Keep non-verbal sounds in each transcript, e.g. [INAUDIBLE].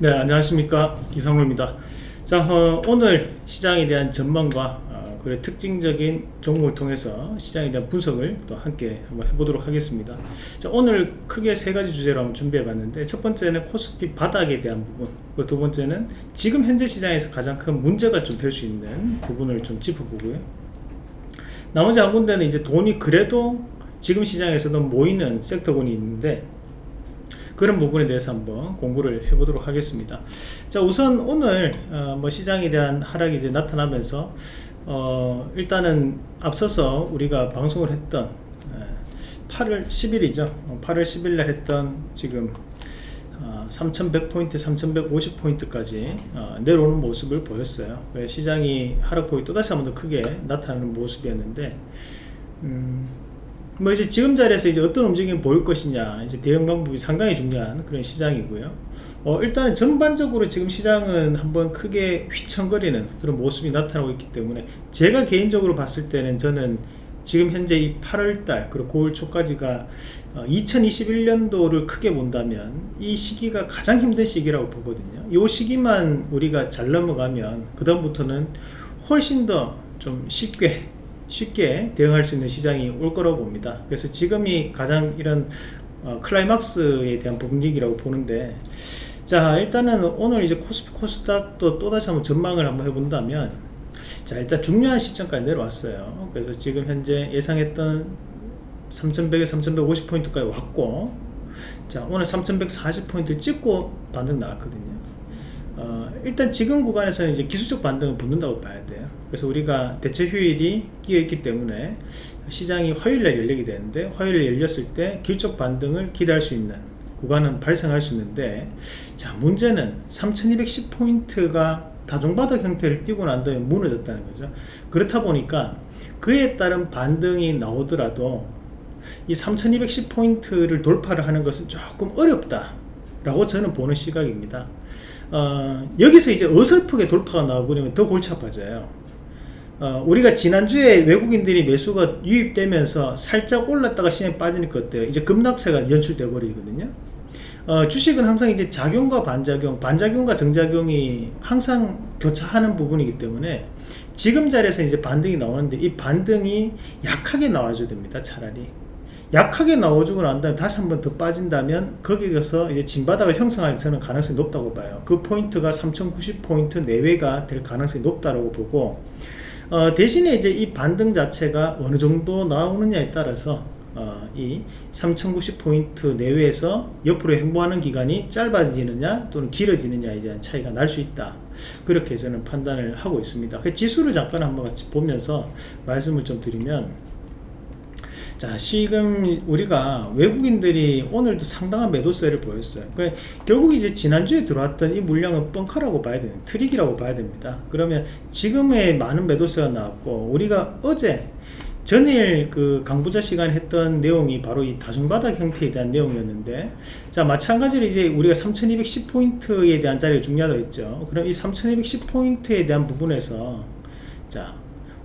네 안녕하십니까. 이상로입니다. 자 어, 오늘 시장에 대한 전망과 어, 그래 특징적인 종목을 통해서 시장에 대한 분석을 또 함께 한번 해보도록 하겠습니다. 자 오늘 크게 세 가지 주제로 한번 준비해 봤는데 첫 번째는 코스피 바닥에 대한 부분 그리고 두 번째는 지금 현재 시장에서 가장 큰 문제가 좀 될 수 있는 부분을 좀 짚어보고요. 나머지 한 군데는 이제 돈이 그래도 지금 시장에서도 모이는 섹터군이 있는데 그런 부분에 대해서 한번 공부를 해보도록 하겠습니다. 자 우선 오늘 어, 뭐 시장에 대한 하락이 이제 나타나면서 어, 일단은 앞서서 우리가 방송을 했던 8월 10일이죠. 8월 10일 날 했던 지금 어, 3100포인트 3150포인트까지 어, 내려오는 모습을 보였어요. 시장이 하락폭이 또다시 한 번 더 크게 나타나는 모습이었는데 음, 뭐 이제 지금 자리에서 이제 어떤 움직임이 보일 것이냐 이제 대응 방법이 상당히 중요한 그런 시장이고요. 어, 일단은 전반적으로 지금 시장은 한번 크게 휘청거리는 그런 모습이 나타나고 있기 때문에 제가 개인적으로 봤을 때는 저는 지금 현재 이 8월달 그리고 9월 초까지가 어, 2021년도를 크게 본다면 이 시기가 가장 힘든 시기라고 보거든요. 이 시기만 우리가 잘 넘어가면 그 다음부터는 훨씬 더 좀 쉽게 쉽게 대응할 수 있는 시장이 올 거라고 봅니다. 그래서 지금이 가장 이런 어, 클라이막스에 대한 분위기라고 보는데 자 일단은 오늘 이제 코스피 코스닥도 또다시 한번 전망을 한번 해본다면 자 일단 중요한 시점까지 내려왔어요. 그래서 지금 현재 예상했던 3100에 3150포인트까지 왔고 자 오늘 3140포인트를 찍고 반등 나왔거든요 어, 일단 지금 구간에서는 이제 기술적 반등을 붙는다고 봐야 돼요. 그래서 우리가 대체 휴일이 끼어 있기 때문에 시장이 화요일날 열리게 되는데 화요일에 열렸을 때 길적 반등을 기대할 수 있는 구간은 발생할 수 있는데 자 문제는 3210포인트가 다중바닥 형태를 띄고 난 다음에 무너졌다는 거죠. 그렇다 보니까 그에 따른 반등이 나오더라도 이 3210포인트를 돌파를 하는 것은 조금 어렵다 라고 저는 보는 시각입니다 어, 여기서 이제 어설프게 돌파가 나오고 더 골치 아파져요. 어, 우리가 지난주에 외국인들이 매수가 유입되면서 살짝 올랐다가 시장에 빠지니까 어때요? 이제 급락세가 연출돼 버리거든요. 어, 주식은 항상 이제 작용과 반작용 반작용과 정작용이 항상 교차하는 부분이기 때문에 지금 자리에서 이제 반등이 나오는데 이 반등이 약하게 나와줘야 됩니다 차라리 약하게 나와주고 난 다음에 다시 한번 더 빠진다면 거기에서 이제 진바닥을 형성할 저는 가능성이 높다고 봐요. 그 포인트가 3090포인트 내외가 될 가능성이 높다고 보고 어, 대신에 이제 이 반등 자체가 어느 정도 나오느냐에 따라서 어, 이 3090포인트 내외에서 옆으로 행보하는 기간이 짧아지느냐 또는 길어지느냐에 대한 차이가 날 수 있다. 그렇게 저는 판단을 하고 있습니다. 그 지수를 잠깐 한번 같이 보면서 말씀을 좀 드리면 자 지금 우리가 외국인들이 오늘도 상당한 매도세를 보였어요. 그러니까 결국 이제 지난주에 들어왔던 이 물량은 뻥카라고 봐야 되는 트릭이라고 봐야 됩니다. 그러면 지금의 많은 매도세가 나왔고 우리가 어제 전일 그 강부자 시간에 했던 내용이 바로 이 다중바닥 형태에 대한 내용이었는데 자 마찬가지로 이제 우리가 3210포인트에 대한 자리가 중요하다고 했죠. 그럼 이 3210포인트에 대한 부분에서 자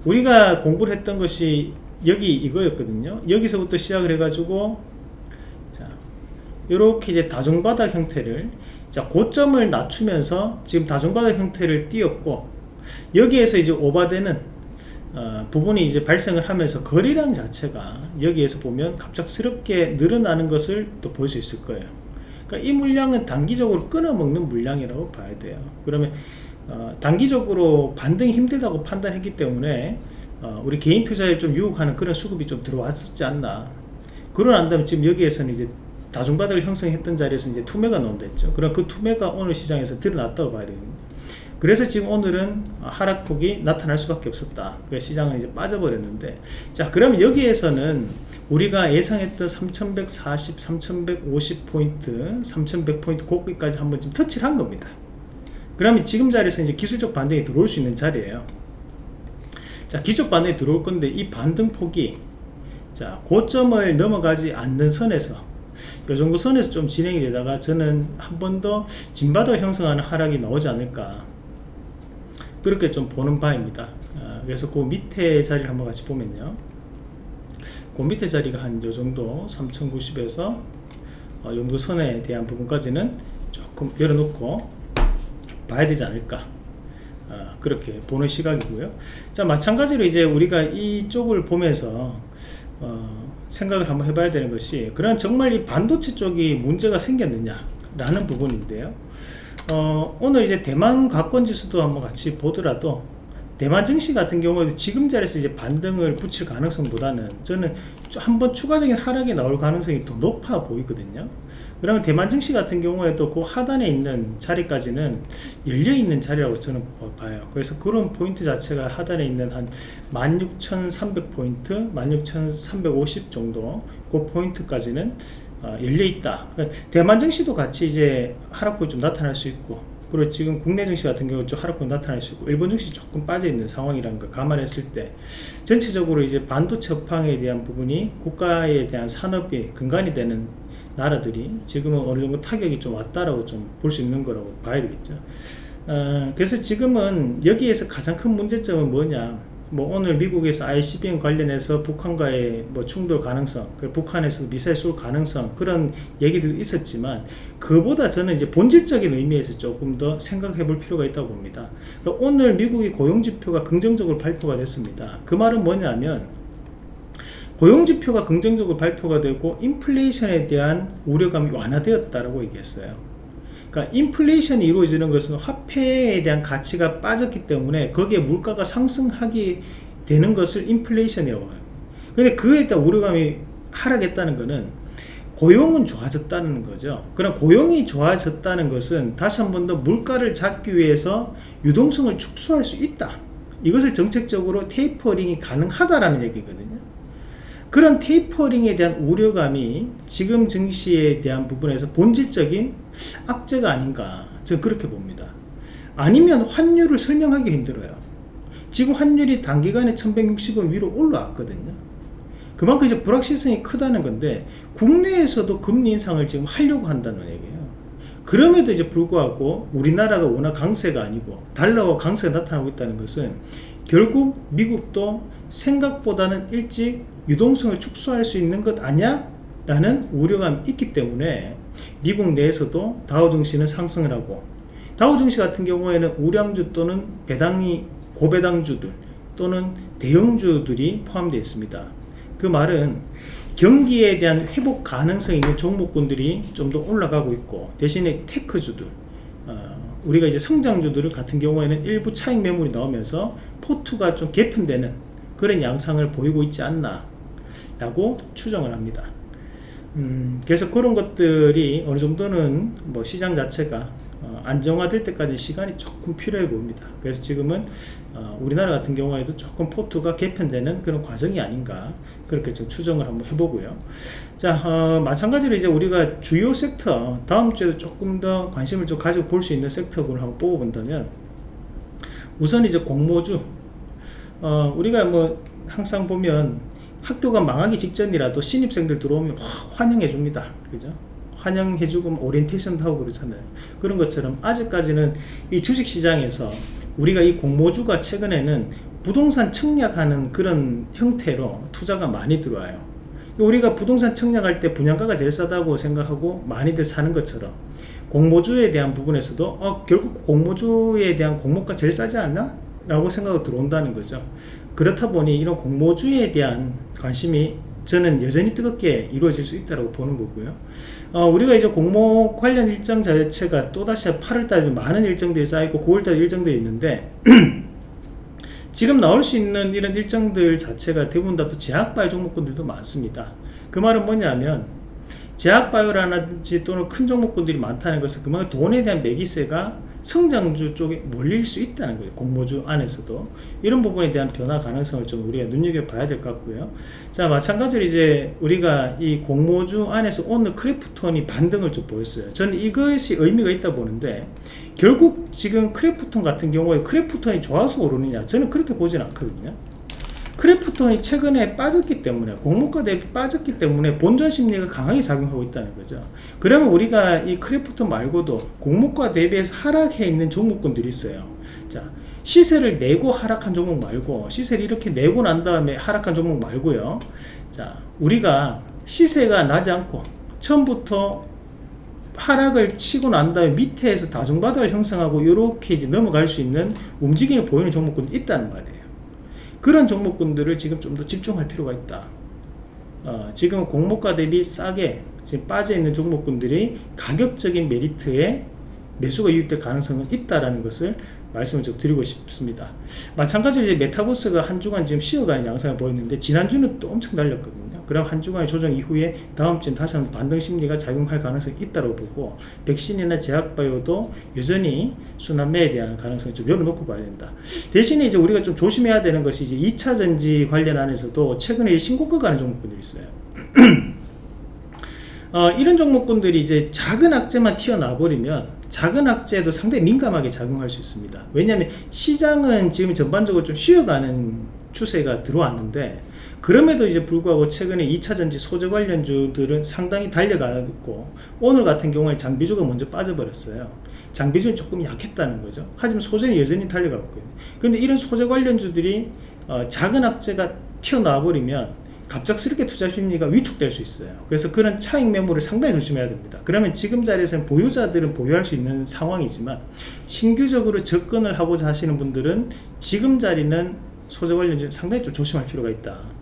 우리가 공부를 했던 것이 여기 이거였거든요. 여기서부터 시작을 해가지고 자 이렇게 이제 다중바닥 형태를 자 고점을 낮추면서 지금 다중바닥 형태를 띄었고 여기에서 이제 오바되는 어, 부분이 이제 발생을 하면서 거리량 자체가 여기에서 보면 갑작스럽게 늘어나는 것을 또 볼 수 있을 거예요. 그러니까 이 물량은 단기적으로 끊어먹는 물량이라고 봐야 돼요. 그러면 어, 단기적으로 반등이 힘들다고 판단했기 때문에 어, 우리 개인 투자에 좀 유혹하는 그런 수급이 좀 들어왔었지 않나. 난 다음에 지금 여기에서는 이제 다중바닥을 형성했던 자리에서 이제 투매가 나온댔죠. 그럼 그 투매가 오늘 시장에서 드러났다고 봐야 되거든요 그래서 지금 오늘은 하락폭이 나타날 수밖에 없었다. 그래서 시장은 이제 빠져버렸는데. 자 그러면 여기에서는 우리가 예상했던 3140 3150 포인트 3100 포인트 고기까지 한번 좀 터치를 한 겁니다. 그러면 지금 자리에서 이제 기술적 반등이 들어올 수 있는 자리예요 자 반등이 들어올 건데 이 반등폭이 자 고점을 넘어가지 않는 선에서 이 정도 선에서 좀 진행이 되다가 저는 한 번 더 진바닥 형성하는 하락이 나오지 않을까. 그렇게 좀 보는 바입니다. 아, 그래서 그 밑에 자리를 한번 같이 보면요. 그 밑에 자리가 한 요 정도 3090에서 어, 용도 선에 대한 부분까지는 조금 열어놓고 봐야 되지 않을까 어, 그렇게 보는 시각이고요. 자 마찬가지로 이제 우리가 이쪽을 보면서 어, 생각을 한번 해봐야 되는 것이 그런 정말 이 반도체 쪽이 문제가 생겼느냐 라는 부분인데요. 어, 오늘 이제 대만 가권지수도 한번 같이 보더라도 대만 증시 같은 경우에도 지금 자리에서 이제 반등을 붙일 가능성보다는 저는 한 번 추가적인 하락이 나올 가능성이 더 높아 보이거든요 그러면 대만 증시 같은 경우에도 그 하단에 있는 자리까지는 열려있는 자리라고 저는 봐요. 그래서 그런 포인트 자체가 하단에 있는 한 16,300포인트 16,350 정도 그 포인트까지는 어, 열려있다. 그러니까 대만 증시도 같이 이제 하락폭이 좀 나타날 수 있고 그리고 지금 국내 증시 같은 경우 좀 하락폭 나타날 수 있고 일본 증시 조금 빠져 있는 상황이라는 걸 감안했을 때 전체적으로 이제 반도체 업황에 대한 부분이 국가에 대한 산업의 근간이 되는 나라들이 지금은 어느 정도 타격이 좀 왔다라고 좀 볼 수 있는 거라고 봐야 되겠죠. 어, 그래서 지금은 여기에서 가장 큰 문제점은 뭐냐 뭐 오늘 미국에서 ICBM 관련해서 북한과의 뭐 충돌 가능성, 그 북한에서 미사일 쏠 가능성 그런 얘기들 있었지만 그보다 저는 이제 본질적인 의미에서 조금 더 생각해 볼 필요가 있다고 봅니다. 오늘 미국의 고용 지표가 긍정적으로 발표가 됐습니다. 그 말은 뭐냐면 고용 지표가 긍정적으로 발표가 되고 인플레이션에 대한 우려감이 완화되었다라고 얘기했어요. 그러니까 인플레이션이 이루어지는 것은 화폐에 대한 가치가 빠졌기 때문에 거기에 물가가 상승하게 되는 것을 인플레이션이라고 해요. 근데 그에 따라 우려감이 하락했다는 것은 고용은 좋아졌다는 거죠. 그럼 고용이 좋아졌다는 것은 다시 한 번 더 물가를 잡기 위해서 유동성을 축소할 수 있다. 이것을 정책적으로 테이퍼링이 가능하다라는 얘기거든요. 그런 테이퍼링에 대한 우려감이 지금 증시에 대한 부분에서 본질적인 악재가 아닌가 저는 그렇게 봅니다. 아니면 환율을 설명하기 힘들어요. 지금 환율이 단기간에 1160원 위로 올라왔거든요. 그만큼 이제 불확실성이 크다는 건데 국내에서도 금리 인상을 지금 하려고 한다는 얘기예요 그럼에도 이제 불구하고 우리나라가 워낙 강세가 아니고 달러와 강세가 나타나고 있다는 것은 결국 미국도 생각보다는 일찍 유동성을 축소할 수 있는 것 아니야? 라는 우려감이 있기 때문에 미국 내에서도 다우증시는 상승을 하고 다우증시 같은 경우에는 우량주 또는 배당이 고배당주들 또는 대형주들이 포함되어 있습니다 그 말은 경기에 대한 회복 가능성이 있는 종목군들이 좀 더 올라가고 있고 대신에 테크주들 어, 우리가 이제 성장주들 같은 경우에는 일부 차익 매물이 나오면서 포트가 좀 개편되는 그런 양상을 보이고 있지 않나 라고 추정을 합니다. 음, 그래서 그런 것들이 어느 정도는 뭐 시장 자체가 어, 안정화될 때까지 시간이 조금 필요해 보입니다. 그래서 지금은 어, 우리나라 같은 경우에도 조금 포트가 개편되는 그런 과정이 아닌가 그렇게 좀 추정을 한번 해보고요. 자 어, 마찬가지로 이제 우리가 주요 섹터 다음 주에도 조금 더 관심을 좀 가지고 볼 수 있는 섹터군을 한번 뽑아본다면 우선 이제 공모주. 어, 우리가 뭐 항상 보면 학교가 망하기 직전이라도 신입생들 들어오면 환영해 줍니다. 그죠 환영해주고 뭐 오리엔테이션도 하고 그러잖아요. 그런 것처럼 아직까지는 이 주식시장에서 우리가 이 공모주가 최근에는 부동산 청약하는 그런 형태로 투자가 많이 들어와요. 우리가 부동산 청약할 때 분양가가 제일 싸다고 생각하고 많이들 사는 것처럼 공모주에 대한 부분에서도 어, 결국 공모주에 대한 공모가 제일 싸지 않나? 라고 생각이 들어온다는 거죠. 그렇다 보니 이런 공모주에 대한 관심이 저는 여전히 뜨겁게 이루어질 수 있다고 보는 거고요. 어, 우리가 이제 공모 관련 일정 자체가 또다시 8월달에 많은 일정들이 쌓이고 9월달 일정들이 있는데 [CLEARS THROAT] 지금 나올 수 있는 이런 일정들 자체가 대부분 다 또 제약바이오 종목군들도 많습니다. 그 말은 뭐냐면 제약바이오라든지 또는 큰 종목군들이 많다는 것은 그만큼 돈에 대한 매기세가 성장주 쪽에 몰릴 수 있다는 거예요 공모주 안에서도. 이런 부분에 대한 변화 가능성을 좀 우리가 눈여겨봐야 될 것 같고요. 자 마찬가지로 이제 우리가 이 공모주 안에서 오늘 크래프톤이 반등을 좀 보였어요. 저는 이것이 의미가 있다 보는데 결국 지금 크래프톤 같은 경우에 크래프톤이 좋아서 오르느냐? 저는 그렇게 보진 않거든요 크래프톤이 최근에 빠졌기 때문에 공모가 대비 빠졌기 때문에 본전 심리가 강하게 작용하고 있다는 거죠. 그러면 우리가 이 크래프톤 말고도 공모가 대비해서 하락해 있는 종목군들이 있어요. 자 시세를 내고 하락한 종목 말고 시세를 이렇게 내고 난 다음에 하락한 종목 말고요. 자 우리가 시세가 나지 않고 처음부터 하락을 치고 난 다음에 밑에서 다중바닥을 형성하고 이렇게 이제 넘어갈 수 있는 움직임을 보이는 종목군이 있다는 말이에요. 그런 종목군들을 지금 좀 더 집중할 필요가 있다. 어, 지금 공모가 대비 싸게 지금 빠져 있는 종목군들이 가격적인 메리트에 매수가 유입될 가능성은 있다라는 것을 말씀을 좀 드리고 싶습니다. 마찬가지로 이제 메타버스가 한 주간 지금 쉬어가는 양상을 보였는데 지난주는 또 엄청 날렸거든요. 그럼 한 주간의 조정 이후에 다음 주는 다시 한번 반등 심리가 작용할 가능성이 있다고 보고 백신이나 제약바이오도 여전히 순환매에 대한 가능성을 좀 열어놓고 봐야 된다. 대신에 이제 우리가 좀 조심해야 되는 것이 이제 2차 전지 관련 안에서도 최근에 신고가 가는 종목들이 있어요. [CLEARS THROAT] 어, 이런 종목군들이 이제 작은 악재만 튀어나와 버리면 작은 악재도 상당히 민감하게 작용할 수 있습니다. 왜냐하면 시장은 지금 전반적으로 좀 쉬어가는 추세가 들어왔는데 그럼에도 이제 불구하고 최근에 2차전지 소재 관련주들은 상당히 달려가고 오늘 같은 경우에 장비주가 먼저 빠져버렸어요. 장비주는 조금 약했다는 거죠. 하지만 소재는 여전히 달려가고 있거든요. 근데 이런 소재 관련주들이 어, 작은 악재가 튀어나와 버리면 갑작스럽게 투자 심리가 위축될 수 있어요. 그래서 그런 차익 매물을 상당히 조심해야 됩니다. 그러면 지금 자리에서는 보유자들은 보유할 수 있는 상황이지만 신규적으로 접근을 하고자 하시는 분들은 지금 자리는 소재 관련주 상당히 좀 조심할 필요가 있다.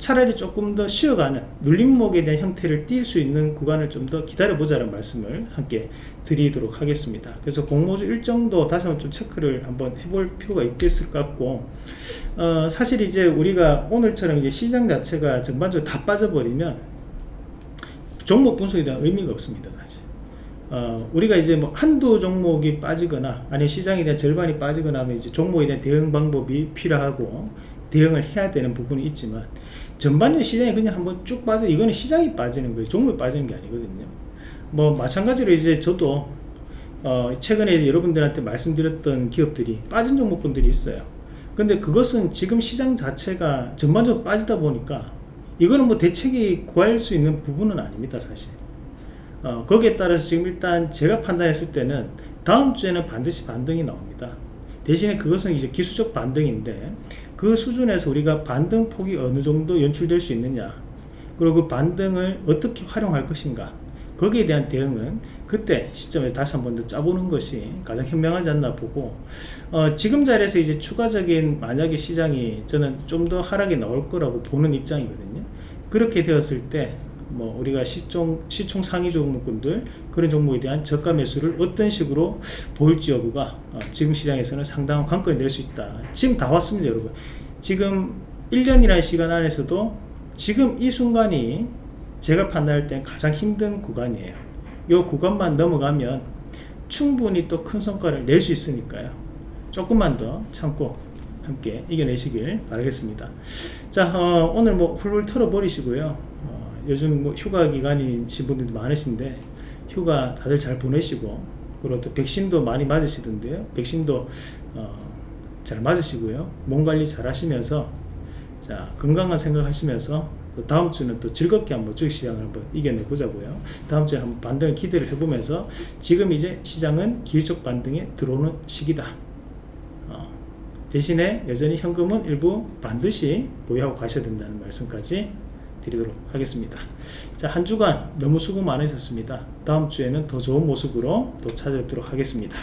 차라리 조금 더 쉬어가는 눌림목에 대한 형태를 띌 수 있는 구간을 좀 더 기다려보자는 말씀을 함께 드리도록 하겠습니다. 그래서 공모주 일정도 다시 한번 좀 체크를 한번 해볼 필요가 있겠을 것 같고 어, 사실 이제 우리가 오늘처럼 이제 시장 자체가 전반적으로 다 빠져버리면 종목 분석에 대한 의미가 없습니다. 사실. 어, 우리가 이제 뭐 한두 종목이 빠지거나 아니 시장에 대한 절반이 빠지거나 하면 이제 종목에 대한 대응 방법이 필요하고 대응을 해야 되는 부분이 있지만 전반적인 시장이 그냥 한번 쭉 빠져 이거는 시장이 빠지는 거예요. 종목이 빠지는 게 아니거든요. 뭐 마찬가지로 이제 저도 어 최근에 여러분들한테 말씀드렸던 기업들이 빠진 종목분들이 있어요. 근데 그것은 지금 시장 자체가 전반적으로 빠지다 보니까 이거는 뭐 대책이 구할 수 있는 부분은 아닙니다 사실. 어, 거기에 따라서 지금 일단 제가 판단했을 때는 다음 주에는 반드시 반등이 나옵니다. 대신에 그것은 이제 기술적 반등인데 그 수준에서 우리가 반등 폭이 어느 정도 연출될 수 있느냐 그리고 그 반등을 어떻게 활용할 것인가 거기에 대한 대응은 그때 시점에 다시 한 번 더 짜보는 것이 가장 현명하지 않나 보고 어, 지금 자리에서 이제 추가적인 만약에 시장이 저는 좀 더 하락이 나올 거라고 보는 입장이거든요. 그렇게 되었을 때 뭐 우리가 시총 시총 상위 종목군들 그런 종목에 대한 저가 매수를 어떤 식으로 보일지 여부가 어, 지금 시장에서는 상당한 관건이 될 수 있다. 지금 다 왔습니다 여러분. 지금 1년이라는 시간 안에서도 지금 이 순간이 제가 판단할 때 가장 힘든 구간이에요. 이 구간만 넘어가면 충분히 또 큰 성과를 낼 수 있으니까요. 조금만 더 참고 함께 이겨내시길 바라겠습니다. 자 어, 오늘 뭐 훌훌 털어 버리시고요. 어, 요즘 뭐 휴가 기간이신 분들도 많으신데 휴가 다들 잘 보내시고 그리고 또 백신도 많이 맞으시던데요. 백신도 어, 잘 맞으시고요. 몸 관리 잘 하시면서 자 건강한 생각하시면서 또 다음 주는 또 즐겁게 한번 주식 시장을 한번 이겨내 보자고요. 다음 주에 한번 반등을 기대를 해보면서 지금 이제 시장은 기술적 반등에 들어오는 시기다. 어, 대신에 여전히 현금은 일부 반드시 보유하고 가셔야 된다는 말씀까지 드리도록 하겠습니다. 자 한 주간 너무 수고 많으셨습니다. 다음 주에는 더 좋은 모습으로 또 찾아뵙도록 하겠습니다